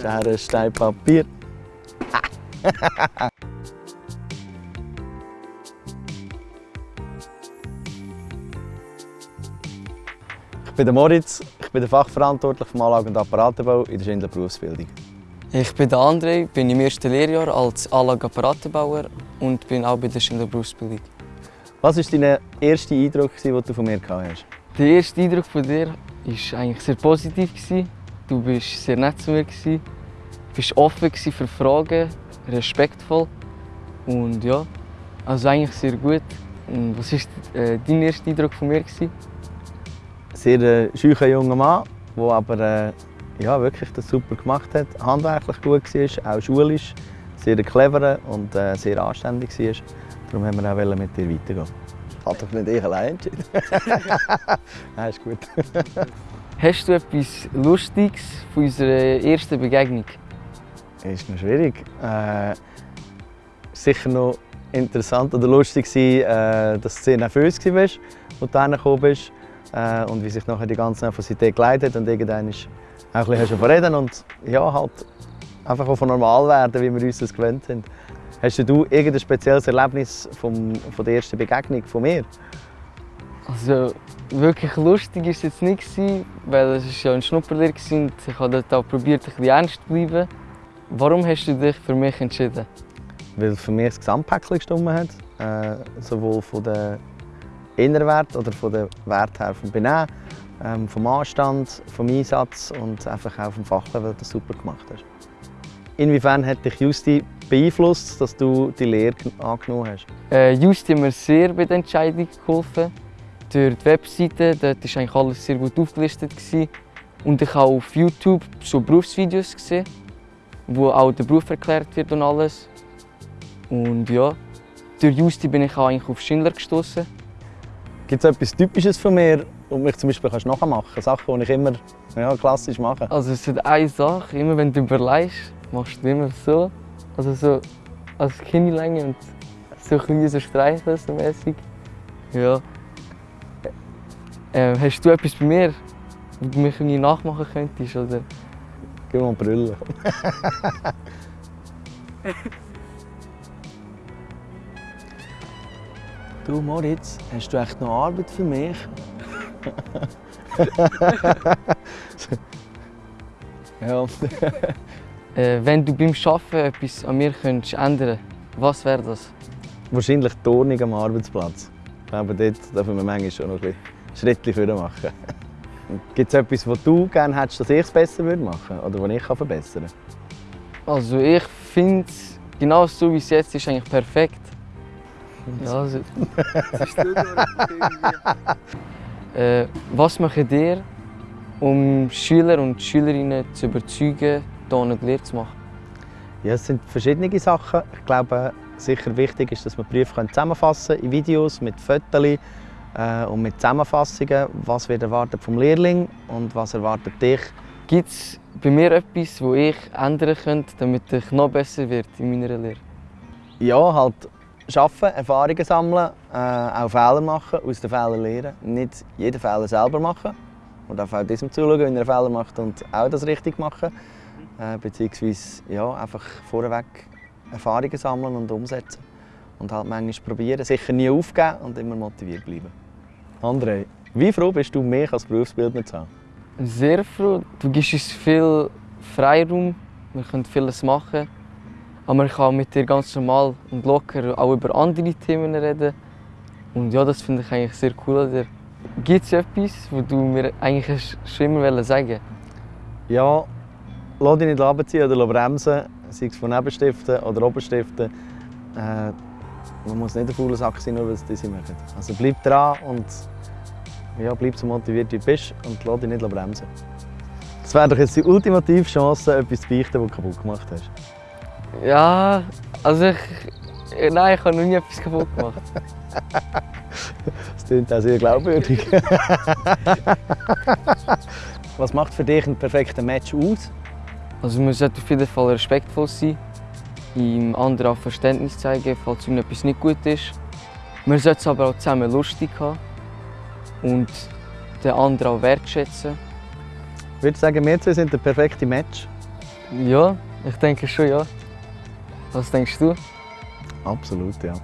Schere, Stein, Papier. ich bin der Moritz, ich bin der Fachverantwortlich für Anlage- und Apparatenbau in der Schindler Berufsbildung. Ich bin der André, bin im ersten Lehrjahr als Anlageapparatenbauer und bin auch bei der Schindler Berufsbildung. Was war dein erster Eindruck, den du von mir gehabt hast? Der erste Eindruck von dir war eigentlich sehr positiv. Du warst sehr nett zu mir, du warst offen für Fragen, respektvoll und ja, also eigentlich sehr gut. Und was war äh, dein erster Eindruck von mir? Sehr äh, scheuer junger Mann, der aber äh, ja, wirklich das super gemacht hat, handwerklich gut war, auch schulisch, sehr clever und äh, sehr anständig war. Darum haben wir auch mit dir weitergehen. Hat doch nicht ich allein entschieden. Nein, ist gut. Hast du etwas Lustiges von unserer ersten Begegnung? Ist noch schwierig. Äh, sicher noch interessant oder lustig war, äh, dass du sehr nervös warst, als du hergekommen bist. Äh, und wie sich nachher die ganze Nervosität geleitet und irgendwann auch ein bisschen reden und ja, halt einfach von normal werden, wie wir uns das gewöhnt sind. Hast du irgendein spezielles Erlebnis vom, von der ersten Begegnung von mir? Also wirklich lustig war es jetzt nicht, weil es ja ein Schnupperlehr und ich habe dort auch probiert, ein bisschen ernst zu bleiben. Warum hast du dich für mich entschieden? Weil für mich das Gesamtpäckchen gestimmt hat, äh, sowohl von den inneren Wert oder von den Wert her vom Benehmen, ähm, vom Anstand, vom Einsatz und einfach auch vom Fachlevel, das du super gemacht hast. Inwiefern hat dich Justi beeinflusst, dass du die Lehre angenommen hast? Äh, Justi hat mir sehr bei der Entscheidung geholfen. Durch die Webseite dort war eigentlich alles sehr gut aufgelistet. Gewesen. Und ich habe auf YouTube so Berufsvideos gesehen, wo auch der Beruf erklärt wird und alles. Und ja, durch Justi bin ich auch eigentlich auf Schindler gestoßen. Gibt es etwas Typisches von mir, und mich zum Beispiel kannst nachmachen kannst? Sachen, die ich immer ja, klassisch mache? Also es ist eine Sache, immer wenn du überlegst, machst du immer so. Also so als Kinnlänge und so ein so streicheln so mäßig. Ja. Äh, hast du etwas bei mir, wo du mich irgendwie nachmachen könntest? Oder? Gib mal Brille. du Moritz, hast du echt noch Arbeit für mich? ja. äh, wenn du beim Arbeiten etwas an mir könntest ändern was wäre das? Wahrscheinlich die Ordnung am Arbeitsplatz. Ich glaube, dort dürfen wir manchmal schon noch ein Schritte vorne machen. Gibt es etwas, was du gerne hättest, dass ich es besser machen würde oder was ich verbessern kann? Also ich finde es genau so wie es jetzt ist eigentlich perfekt. Ja, also. äh, was macht ihr, um Schüler und Schülerinnen zu überzeugen, hier eine Lehre zu machen? Ja, es sind verschiedene Sachen. Ich glaube, sicher wichtig ist, dass man Berufe zusammenfassen können in Videos mit Fotos äh, und mit Zusammenfassungen. Was wird erwartet vom Lehrling und was erwartet dich? Gibt es bei mir etwas, das ich ändern könnte, damit ich noch besser werde in meiner Lehre? Ja, halt arbeiten, Erfahrungen sammeln, äh, auch Fehler machen, aus den Fehlern lernen. Nicht jeden Fehler selber machen. Und auch diesem zuschauen, wenn er Fehler macht und auch das richtig machen. Äh, beziehungsweise ja, einfach vorweg Erfahrungen sammeln und umsetzen. Und halt manchmal probieren, sicher nie aufgeben und immer motiviert bleiben. André, wie froh bist du, mich als Berufsbildner zu haben? Sehr froh. Du gibst uns viel Freiraum, wir können vieles machen. Aber man kann mit dir ganz normal und locker auch über andere Themen reden. Und ja, das finde ich eigentlich sehr cool. Gibt es etwas, was du mir eigentlich schon immer sagen Ja, lass dich nicht runterziehen oder bremsen, sei es von Nebenstiften oder Oberstiften. Äh, man muss nicht ein fauler Sack sein, nur weil es diese machen. Also bleib dran und ja, bleib so motiviert wie du bist und lass dich nicht bremsen. Das wäre doch jetzt die ultimative Chance, etwas zu beichten, das du kaputt gemacht hast. Ja, also ich. Nein, ich habe noch nie etwas kaputt gemacht. das klingt auch sehr glaubwürdig. Was macht für dich ein perfekter Match aus? Also man sollte auf jeden Fall respektvoll sein, ihm anderen auch Verständnis zeigen, falls ihm etwas nicht gut ist. Man sollte es aber auch zusammen lustig haben und den anderen auch wertschätzen. Ich würde sagen, wir zwei sind der perfekte Match. Ja, ich denke schon, ja. Was denkst du? Absolut, ja.